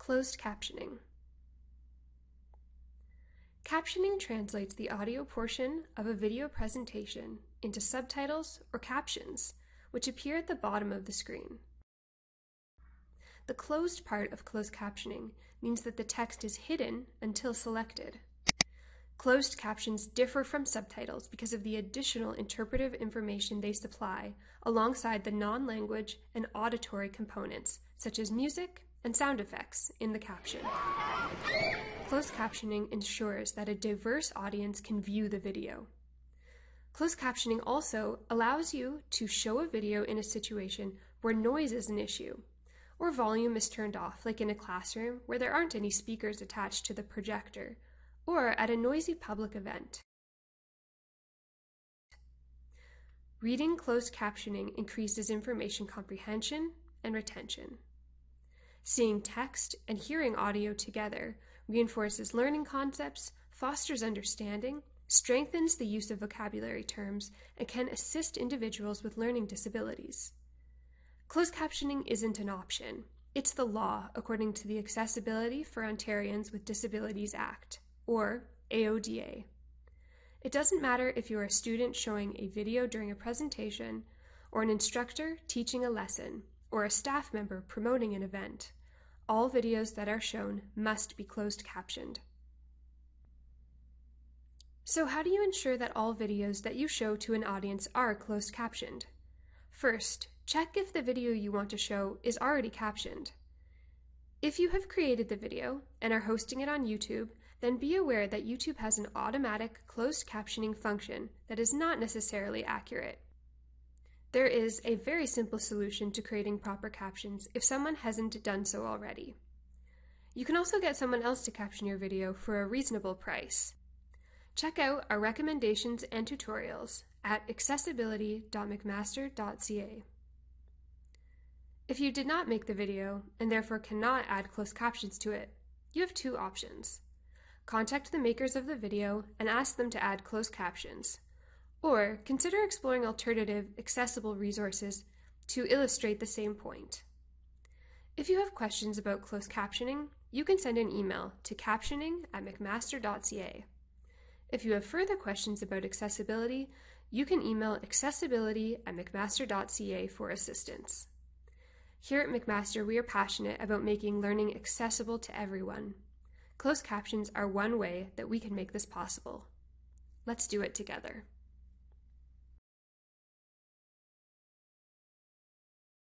Closed captioning. Captioning translates the audio portion of a video presentation into subtitles or captions, which appear at the bottom of the screen. The closed part of closed captioning means that the text is hidden until selected. Closed captions differ from subtitles because of the additional interpretive information they supply alongside the non-language and auditory components, such as music and sound effects, in the caption. Closed captioning ensures that a diverse audience can view the video. Closed captioning also allows you to show a video in a situation where noise is an issue, or volume is turned off, like in a classroom where there aren't any speakers attached to the projector, or at a noisy public event. Reading closed captioning increases information comprehension and retention. Seeing text and hearing audio together reinforces learning concepts, fosters understanding, strengthens the use of vocabulary terms, and can assist individuals with learning disabilities. Closed captioning isn't an option. It's the law according to the Accessibility for Ontarians with Disabilities Act or AODA. It doesn't matter if you're a student showing a video during a presentation, or an instructor teaching a lesson, or a staff member promoting an event. All videos that are shown must be closed captioned. So how do you ensure that all videos that you show to an audience are closed captioned? First, check if the video you want to show is already captioned. If you have created the video and are hosting it on YouTube, then be aware that YouTube has an automatic closed captioning function that is not necessarily accurate. There is a very simple solution to creating proper captions if someone hasn't done so already. You can also get someone else to caption your video for a reasonable price. Check out our recommendations and tutorials at accessibility.mcmaster.ca. If you did not make the video and therefore cannot add closed captions to it, you have two options. Contact the makers of the video and ask them to add closed captions. Or consider exploring alternative, accessible resources to illustrate the same point. If you have questions about closed captioning, you can send an email to captioning at mcmaster.ca. If you have further questions about accessibility, you can email accessibility at mcmaster.ca for assistance. Here at McMaster, we are passionate about making learning accessible to everyone. Closed captions are one way that we can make this possible. Let's do it together.